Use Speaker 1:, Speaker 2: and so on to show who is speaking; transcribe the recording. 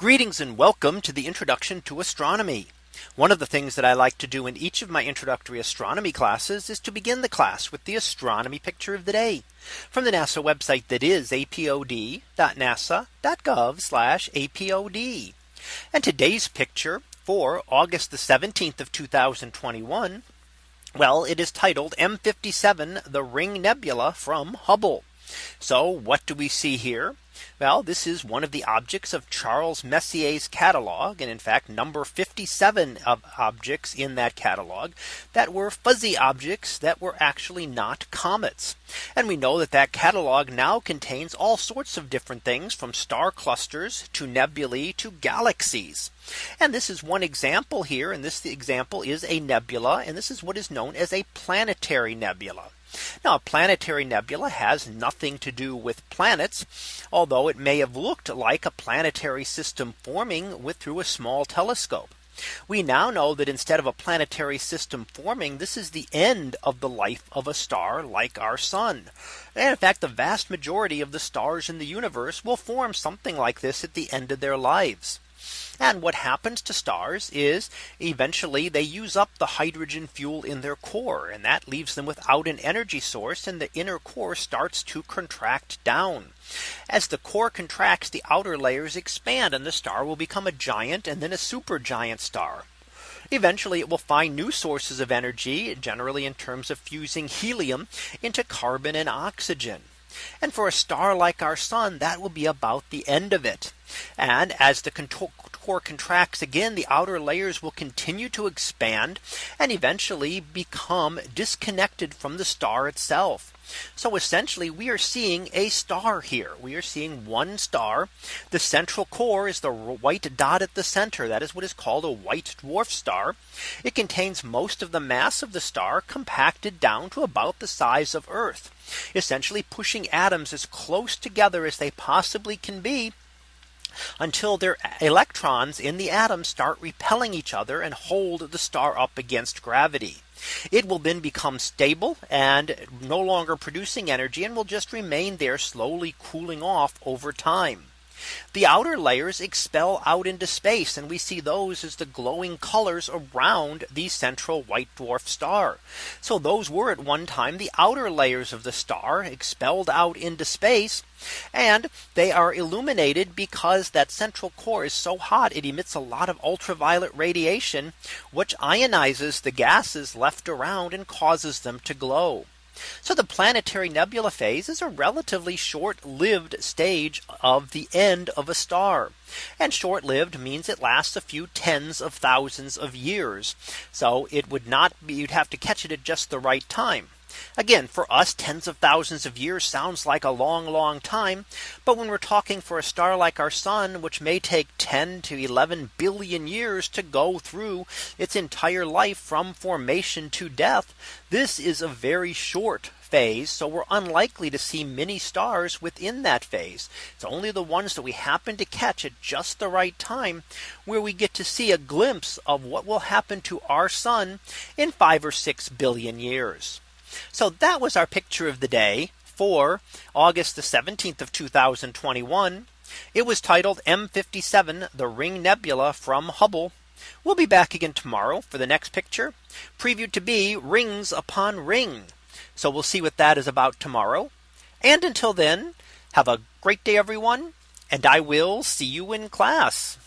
Speaker 1: Greetings and welcome to the introduction to astronomy. One of the things that I like to do in each of my introductory astronomy classes is to begin the class with the astronomy picture of the day from the NASA website that is apod.nasa.gov apod. And today's picture for August the 17th of 2021. Well, it is titled M57 the Ring Nebula from Hubble. So what do we see here? Well, this is one of the objects of Charles Messier's catalog. And in fact, number 57 of objects in that catalog that were fuzzy objects that were actually not comets. And we know that that catalog now contains all sorts of different things from star clusters to nebulae to galaxies. And this is one example here. And this example is a nebula. And this is what is known as a planetary nebula. Now a planetary nebula has nothing to do with planets, although it may have looked like a planetary system forming with through a small telescope. We now know that instead of a planetary system forming, this is the end of the life of a star like our sun. And in fact, the vast majority of the stars in the universe will form something like this at the end of their lives. And what happens to stars is eventually they use up the hydrogen fuel in their core and that leaves them without an energy source and the inner core starts to contract down. As the core contracts the outer layers expand and the star will become a giant and then a supergiant star. Eventually it will find new sources of energy generally in terms of fusing helium into carbon and oxygen. And for a star like our sun, that will be about the end of it. And as the core contracts again the outer layers will continue to expand and eventually become disconnected from the star itself. So essentially we are seeing a star here. We are seeing one star. The central core is the white dot at the center. That is what is called a white dwarf star. It contains most of the mass of the star compacted down to about the size of Earth, essentially pushing atoms as close together as they possibly can be until their electrons in the atom start repelling each other and hold the star up against gravity. It will then become stable and no longer producing energy and will just remain there slowly cooling off over time. The outer layers expel out into space and we see those as the glowing colors around the central white dwarf star. So those were at one time the outer layers of the star expelled out into space. And they are illuminated because that central core is so hot it emits a lot of ultraviolet radiation, which ionizes the gases left around and causes them to glow. So the planetary nebula phase is a relatively short lived stage of the end of a star. And short lived means it lasts a few tens of thousands of years. So it would not be you'd have to catch it at just the right time. Again, for us, tens of thousands of years sounds like a long, long time. But when we're talking for a star like our sun, which may take 10 to 11 billion years to go through its entire life from formation to death, this is a very short phase. So we're unlikely to see many stars within that phase. It's only the ones that we happen to catch at just the right time where we get to see a glimpse of what will happen to our sun in five or six billion years. So that was our picture of the day for August the 17th of 2021. It was titled M57 the ring nebula from Hubble. We'll be back again tomorrow for the next picture previewed to be rings upon ring. So we'll see what that is about tomorrow. And until then, have a great day, everyone. And I will see you in class.